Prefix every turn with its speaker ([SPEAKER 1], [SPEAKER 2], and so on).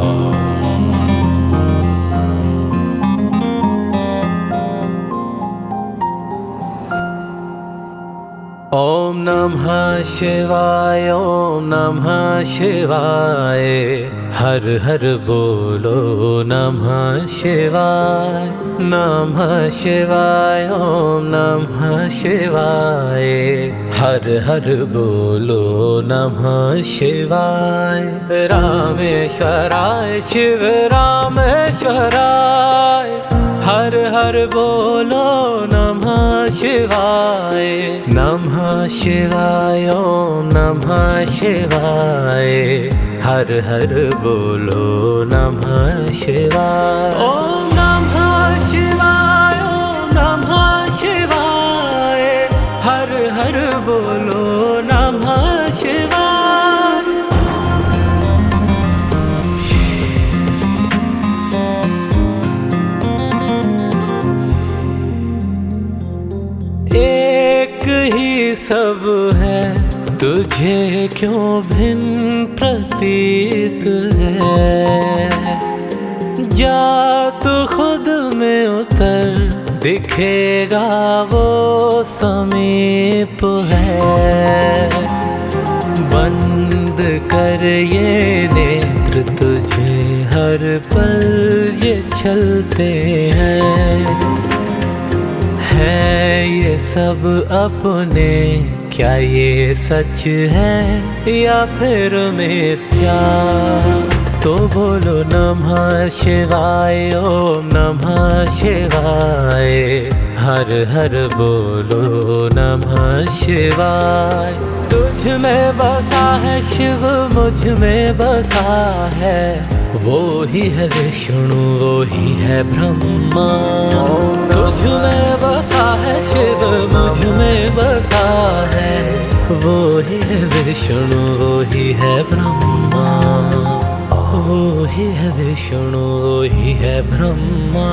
[SPEAKER 1] ॐ नमः शिवाय ॐ नमः शिवाय। हर हर बोलो नमः शिवाय नमः शिवाय ॐ नमः शिवाय। हर हर बोलो नमः शिवाय। रामेश्वराय शिव रामेश्वराय। हर हर बोलो नमः शिवाय। नमः शिवाय नमः शिवाय। हर हर बोलो नमः शिवाय हर हर बोलो नमः शिवाय एक ही सब है, तुझे क्यों भिन्न प्रतीत है? जा तू खुद में उतर दिखेगा वो समीप है। बंद कर ये नेत्र तुझे, हर पल ये चलते हैं। है ये सब अपने, क्या ये सच है या फिर मिथ्या? तो बोलो नमः शिवाय, ओम नमः शिवाय। हर हर बोलो नमः शिवाय। तुझ में बसा है शिव, मुझमें बसा है। वो ही है विष्णु, वो ही है ब्रह्मा। तुझ में बसा है शिव, मुझमें बसा है। वो ही है विष्णु, वो ही है ब्रह्मा। वो ही है विष्णु वो ही है ब्रह्मा